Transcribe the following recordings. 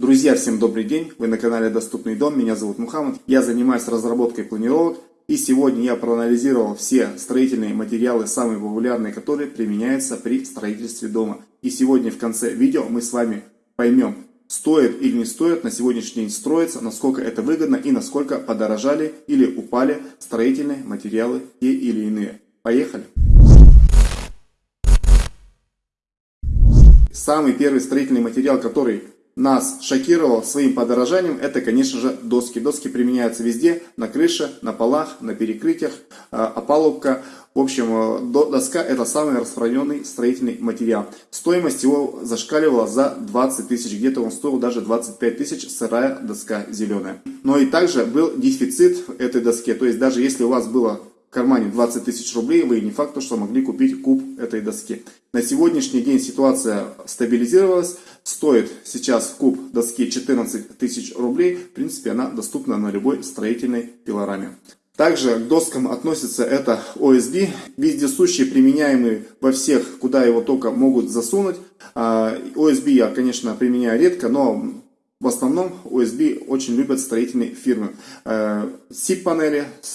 Друзья, всем добрый день! Вы на канале Доступный дом, меня зовут Мухаммад. Я занимаюсь разработкой планировок и сегодня я проанализировал все строительные материалы, самые популярные, которые применяются при строительстве дома. И сегодня в конце видео мы с вами поймем, стоит или не стоит на сегодняшний день строиться, насколько это выгодно и насколько подорожали или упали строительные материалы те или иные. Поехали! Самый первый строительный материал, который нас шокировал своим подорожанием, это, конечно же, доски. Доски применяются везде, на крыше, на полах, на перекрытиях, а, опалубка. В общем, э, доска это самый распространенный строительный материал. Стоимость его зашкаливала за 20 тысяч, где-то он стоил даже 25 тысяч, сырая доска зеленая. Но и также был дефицит этой доски, то есть даже если у вас было кармане 20 тысяч рублей, вы не факт, что могли купить куб этой доски. На сегодняшний день ситуация стабилизировалась. Стоит сейчас куб доски 14 тысяч рублей. В принципе, она доступна на любой строительной пилораме. Также к доскам относится это OSB, вездесущий, применяемый во всех, куда его только могут засунуть. OSB а, я, конечно, применяю редко, но в основном OSB очень любят строительные фирмы. Э,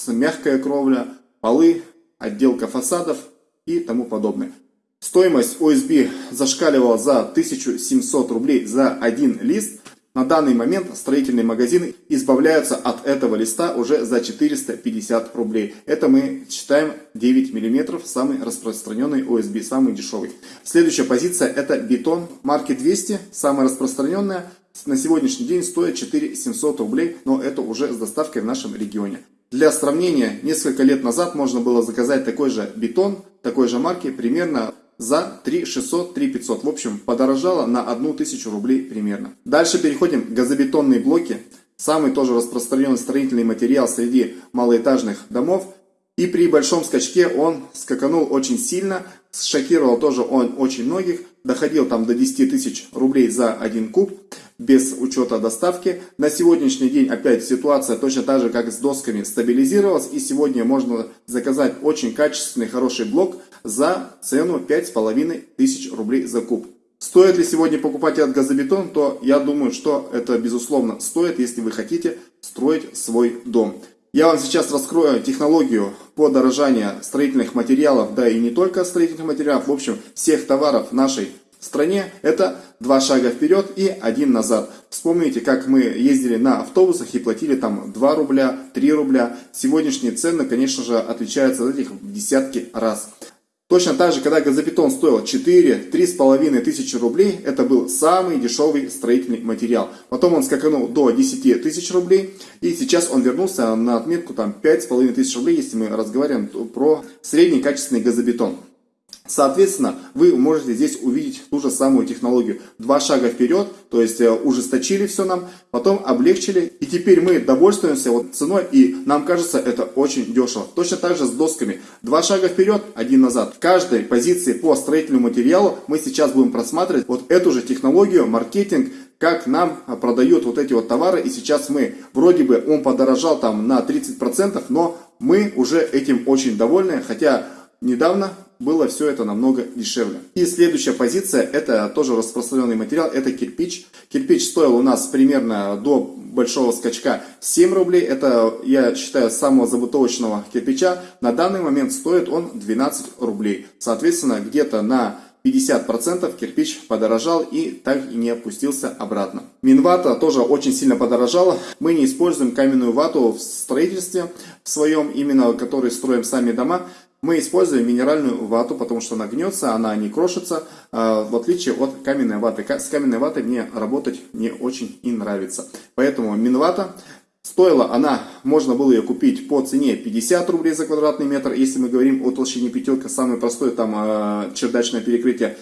мягкая кровля, полы, отделка фасадов и тому подобное. Стоимость OSB зашкаливала за 1700 рублей за один лист. На данный момент строительные магазины избавляются от этого листа уже за 450 рублей. Это мы считаем 9 мм, самый распространенный OSB, самый дешевый. Следующая позиция это бетон марки 200, самая распространенная. На сегодняшний день стоит 4700 рублей, но это уже с доставкой в нашем регионе. Для сравнения, несколько лет назад можно было заказать такой же бетон, такой же марки, примерно за 3 600, 3 500. В общем, подорожало на 1000 рублей примерно. Дальше переходим к газобетонные блоки. Самый тоже распространенный строительный материал среди малоэтажных домов. И при большом скачке он скаканул очень сильно, шокировал тоже он очень многих, доходил там до 10 тысяч рублей за один куб без учета доставки. На сегодняшний день опять ситуация точно так же, как с досками, стабилизировалась. И сегодня можно заказать очень качественный, хороший блок за цену 5500 тысяч рублей за куб. Стоит ли сегодня покупать этот газобетон, то я думаю, что это безусловно стоит, если вы хотите строить свой дом. Я вам сейчас раскрою технологию подорожания строительных материалов, да и не только строительных материалов, в общем, всех товаров нашей стране это два шага вперед и один назад. Вспомните, как мы ездили на автобусах и платили там 2 рубля, 3 рубля. Сегодняшние цены, конечно же, отличаются от этих в десятки раз. Точно так же, когда газобетон стоил 4-3,5 тысячи рублей, это был самый дешевый строительный материал. Потом он скаканул до 10 тысяч рублей, и сейчас он вернулся на отметку там 5,5 тысяч рублей, если мы разговариваем про средний качественный газобетон. Соответственно, вы можете здесь увидеть ту же самую технологию. Два шага вперед, то есть э, ужесточили все нам, потом облегчили. И теперь мы довольствуемся вот ценой, и нам кажется это очень дешево. Точно так же с досками. Два шага вперед, один назад. В каждой позиции по строительному материалу мы сейчас будем просматривать вот эту же технологию, маркетинг, как нам продают вот эти вот товары. И сейчас мы, вроде бы он подорожал там на 30%, но мы уже этим очень довольны, хотя недавно было все это намного дешевле. И следующая позиция, это тоже распространенный материал, это кирпич. Кирпич стоил у нас примерно до большого скачка 7 рублей. Это, я считаю, самого забытовочного кирпича. На данный момент стоит он 12 рублей. Соответственно, где-то на 50% кирпич подорожал и так и не опустился обратно. Минвата тоже очень сильно подорожала. Мы не используем каменную вату в строительстве в своем, именно который строим сами дома. Мы используем минеральную вату, потому что она гнется, она не крошится, а, в отличие от каменной ваты. С каменной ватой мне работать не очень и нравится. Поэтому минвата Стоила она, можно было ее купить по цене 50 рублей за квадратный метр, если мы говорим о толщине пятерка, самое простое там э, чердачное перекрытие,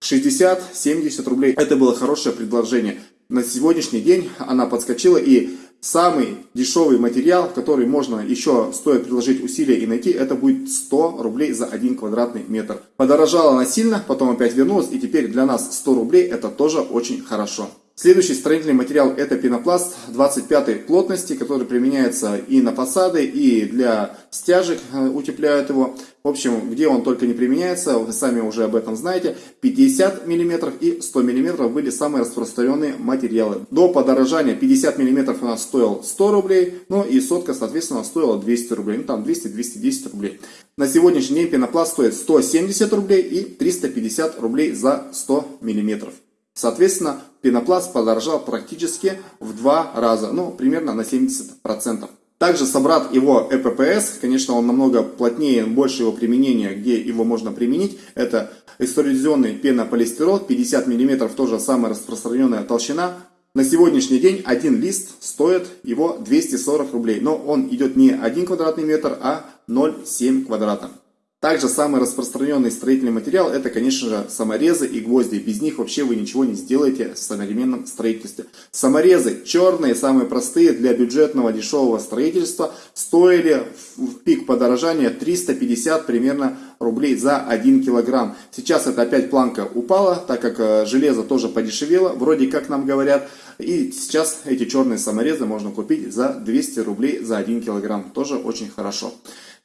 60-70 рублей. Это было хорошее предложение. На сегодняшний день она подскочила и самый дешевый материал, который можно еще стоит приложить усилия и найти, это будет 100 рублей за 1 квадратный метр. Подорожала она сильно, потом опять вернулась, и теперь для нас 100 рублей это тоже очень хорошо. Следующий строительный материал это пенопласт 25 плотности, который применяется и на фасады, и для стяжек э, утепляют его. В общем, где он только не применяется, вы сами уже об этом знаете. 50 мм и 100 мм были самые распространенные материалы. До подорожания 50 мм у нас стоил 100 рублей, ну и сотка, соответственно, стоила 200 рублей. Ну там 200-210 рублей. На сегодняшний день пенопласт стоит 170 рублей и 350 рублей за 100 миллиметров. Соответственно, пенопласт подорожал практически в два раза, ну, примерно на 70%. Также собрат его ЭППС, конечно, он намного плотнее, больше его применения, где его можно применить. Это экструзионный пенополистирол, 50 мм, тоже самая распространенная толщина. На сегодняшний день один лист стоит его 240 рублей, но он идет не 1 квадратный метр, а 0,7 квадрата. Также самый распространенный строительный материал это, конечно же, саморезы и гвозди. Без них вообще вы ничего не сделаете в современном строительстве. Саморезы черные, самые простые для бюджетного дешевого строительства, стоили в пик подорожания 350 примерно рублей за 1 килограмм. Сейчас это опять планка упала, так как э, железо тоже подешевело, вроде как нам говорят. И сейчас эти черные саморезы можно купить за 200 рублей за 1 килограмм. Тоже очень хорошо.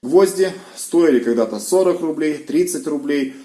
Гвозди стоили когда-то 40 рублей, 30 рублей.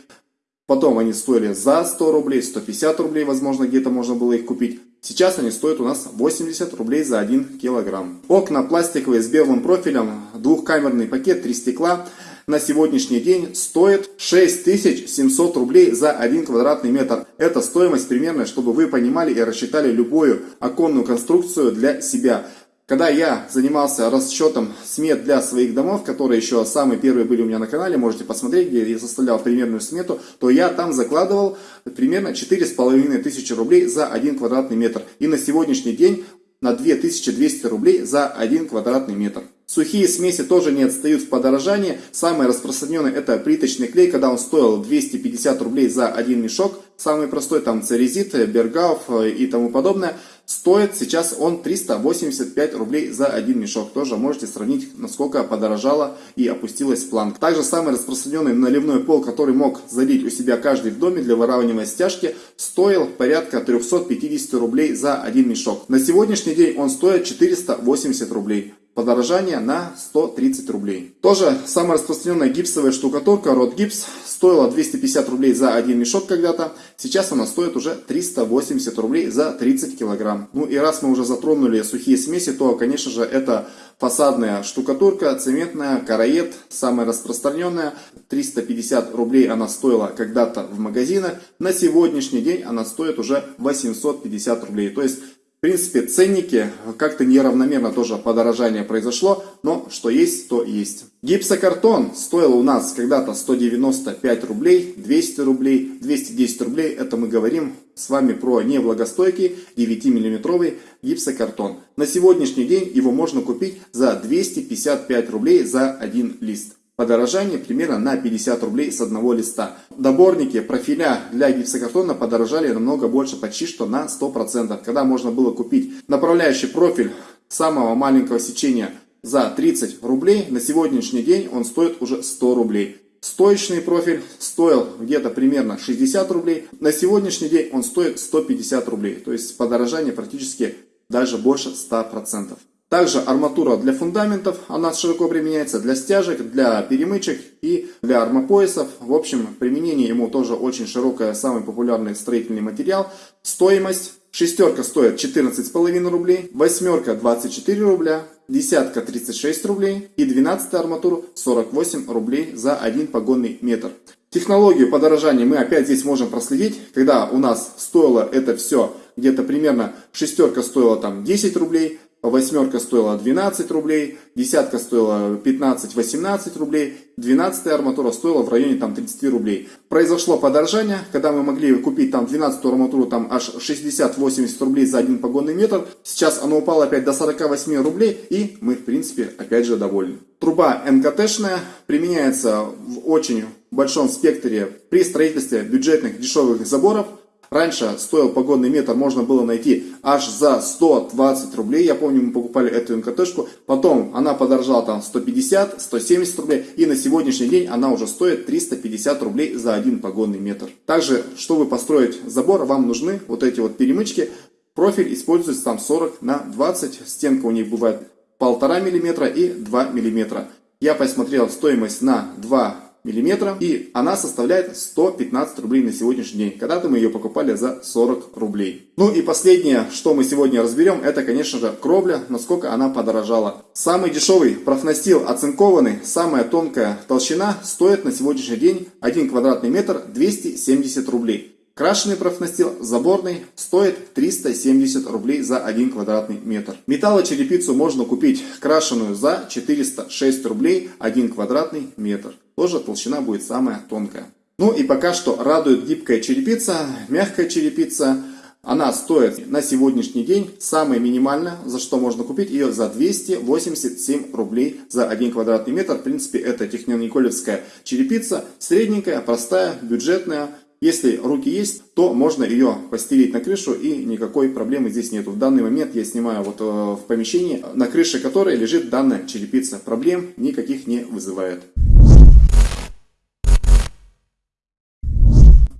Потом они стоили за 100 рублей, 150 рублей, возможно, где-то можно было их купить. Сейчас они стоят у нас 80 рублей за 1 килограмм. Окна пластиковые с белым профилем, двухкамерный пакет, три стекла на сегодняшний день стоит 6700 рублей за 1 квадратный метр. Это стоимость примерно, чтобы вы понимали и рассчитали любую оконную конструкцию для себя. Когда я занимался расчетом смет для своих домов, которые еще самые первые были у меня на канале, можете посмотреть, где я составлял примерную смету, то я там закладывал примерно 4,5 тысячи рублей за 1 квадратный метр. И на сегодняшний день на 2200 рублей за 1 квадратный метр. Сухие смеси тоже не отстают в подорожании. Самый распространенный это плиточный клей, когда он стоил 250 рублей за один мешок. Самый простой там церезит, бергауф и тому подобное. Стоит сейчас он 385 рублей за один мешок. Тоже можете сравнить, насколько подорожала и опустилась планка. Также самый распространенный наливной пол, который мог залить у себя каждый в доме для выравнивания стяжки, стоил порядка 350 рублей за один мешок. На сегодняшний день он стоит 480 рублей подорожание на 130 рублей. Тоже самая распространенная гипсовая штукатурка Рот Гипс стоила 250 рублей за один мешок когда-то. Сейчас она стоит уже 380 рублей за 30 килограмм. Ну и раз мы уже затронули сухие смеси, то конечно же это фасадная штукатурка, цементная, караед, самая распространенная. 350 рублей она стоила когда-то в магазинах. На сегодняшний день она стоит уже 850 рублей. То есть в принципе, ценники как-то неравномерно тоже подорожание произошло, но что есть, то есть. Гипсокартон стоил у нас когда-то 195 рублей, 200 рублей, 210 рублей. Это мы говорим с вами про невлагостойкий 9-миллиметровый гипсокартон. На сегодняшний день его можно купить за 255 рублей за один лист подорожание примерно на 50 рублей с одного листа. Доборники профиля для гипсокартона подорожали намного больше, почти что на 100%. Когда можно было купить направляющий профиль самого маленького сечения за 30 рублей, на сегодняшний день он стоит уже 100 рублей. Стоечный профиль стоил где-то примерно 60 рублей, на сегодняшний день он стоит 150 рублей. То есть подорожание практически даже больше 100%. Также арматура для фундаментов, она широко применяется для стяжек, для перемычек и для армопоясов. В общем, применение ему тоже очень широкое, самый популярный строительный материал. Стоимость шестерка стоит 14,5 рублей, восьмерка 24 рубля, десятка 36 рублей и 12 арматуру 48 рублей за один погонный метр. Технологию подорожания мы опять здесь можем проследить, когда у нас стоило это все где-то примерно шестерка стоила там 10 рублей, восьмерка стоила 12 рублей, десятка стоила 15-18 рублей, двенадцатая арматура стоила в районе там 30 рублей. Произошло подорожание, когда мы могли купить там 12 арматуру там аж 60-80 рублей за один погонный метр, сейчас оно упало опять до 48 рублей и мы в принципе опять же довольны. Труба НКТшная применяется в очень большом спектре при строительстве бюджетных дешевых заборов, Раньше стоил погодный метр, можно было найти аж за 120 рублей. Я помню, мы покупали эту МКТшку. Потом она подорожала там 150, 170 рублей. И на сегодняшний день она уже стоит 350 рублей за один погодный метр. Также, чтобы построить забор, вам нужны вот эти вот перемычки Профиль используется там 40 на 20, стенка у них бывает 1,5 мм и 2 мм. Я посмотрел стоимость на 2 миллиметра и она составляет 115 рублей на сегодняшний день. Когда-то мы ее покупали за 40 рублей. Ну и последнее, что мы сегодня разберем, это, конечно же, кровля, насколько она подорожала. Самый дешевый профнастил оцинкованный, самая тонкая толщина стоит на сегодняшний день 1 квадратный метр 270 рублей. Крашеный профнастил заборный стоит 370 рублей за 1 квадратный метр. Металлочерепицу можно купить крашеную за 406 рублей 1 квадратный метр. Тоже толщина будет самая тонкая. Ну и пока что радует гибкая черепица, мягкая черепица. Она стоит на сегодняшний день самая минимальная, за что можно купить ее за 287 рублей за 1 квадратный метр. В принципе, это технониколевская черепица, средненькая, простая, бюджетная. Если руки есть, то можно ее постелить на крышу и никакой проблемы здесь нету. В данный момент я снимаю вот э, в помещении, на крыше которой лежит данная черепица. Проблем никаких не вызывает.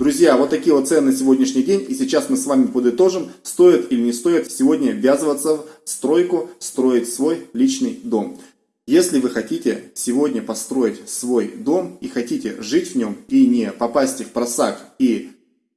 Друзья, вот такие вот цены на сегодняшний день. И сейчас мы с вами подытожим, стоит или не стоит сегодня ввязываться в стройку, строить свой личный дом. Если вы хотите сегодня построить свой дом и хотите жить в нем и не попасть в просак и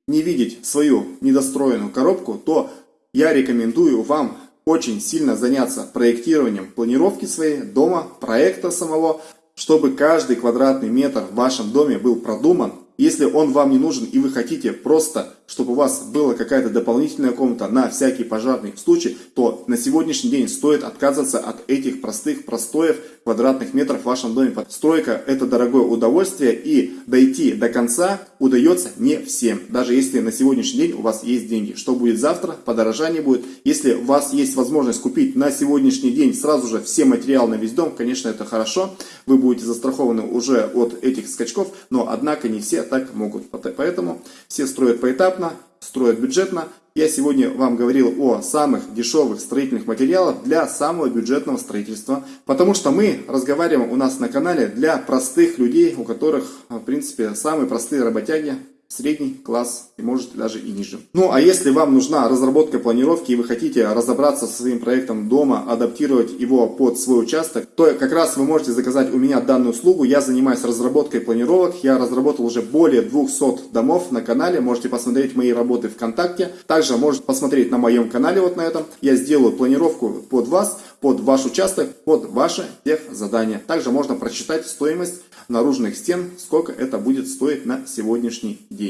не видеть свою недостроенную коробку, то я рекомендую вам очень сильно заняться проектированием планировки своей дома, проекта самого, чтобы каждый квадратный метр в вашем доме был продуман. Если он вам не нужен и вы хотите просто чтобы у вас была какая-то дополнительная комната на всякий пожарный случай, то на сегодняшний день стоит отказываться от этих простых простоев квадратных метров в вашем доме. Стройка это дорогое удовольствие и дойти до конца удается не всем. Даже если на сегодняшний день у вас есть деньги. Что будет завтра? Подорожание будет. Если у вас есть возможность купить на сегодняшний день сразу же все материалы на весь дом, конечно это хорошо. Вы будете застрахованы уже от этих скачков, но однако не все так могут. Поэтому все строят поэтапно строят бюджетно. Я сегодня вам говорил о самых дешевых строительных материалах для самого бюджетного строительства. Потому что мы разговариваем у нас на канале для простых людей, у которых, в принципе, самые простые работяги, средний класс и может даже и ниже. Ну а если вам нужна разработка планировки и вы хотите разобраться со своим проектом дома, адаптировать его под свой участок, то как раз вы можете заказать у меня данную услугу. Я занимаюсь разработкой планировок, я разработал уже более 200 домов на канале, можете посмотреть мои работы ВКонтакте. Также можете посмотреть на моем канале вот на этом. Я сделаю планировку под вас, под ваш участок, под ваше задание. Также можно прочитать стоимость наружных стен, сколько это будет стоить на сегодняшний день.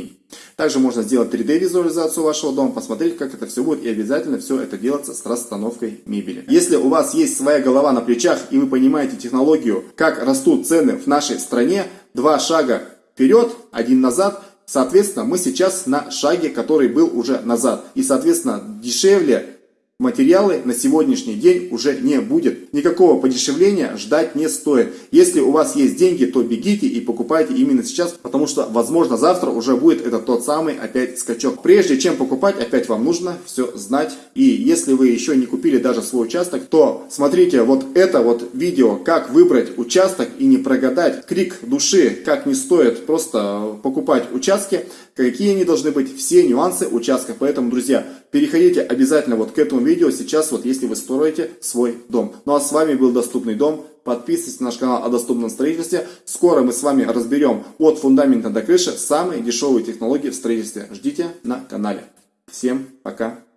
Также можно сделать 3D визуализацию вашего дома, посмотреть, как это все будет, и обязательно все это делается с расстановкой мебели. Если у вас есть своя голова на плечах, и вы понимаете технологию, как растут цены в нашей стране, два шага вперед, один назад, соответственно, мы сейчас на шаге, который был уже назад. И, соответственно, дешевле материалы на сегодняшний день уже не будет. Никакого подешевления ждать не стоит. Если у вас есть деньги, то бегите и покупайте именно сейчас, потому что, возможно, завтра уже будет это тот самый опять скачок. Прежде чем покупать, опять вам нужно все знать. И если вы еще не купили даже свой участок, то смотрите вот это вот видео, как выбрать участок и не прогадать. Крик души, как не стоит просто покупать участки, какие они должны быть, все нюансы участка. Поэтому, друзья, переходите обязательно вот к этому видео сейчас, вот если вы строите свой дом. Ну а с вами был Доступный дом. Подписывайтесь на наш канал о доступном строительстве. Скоро мы с вами разберем от фундамента до крыши самые дешевые технологии в строительстве. Ждите на канале. Всем пока.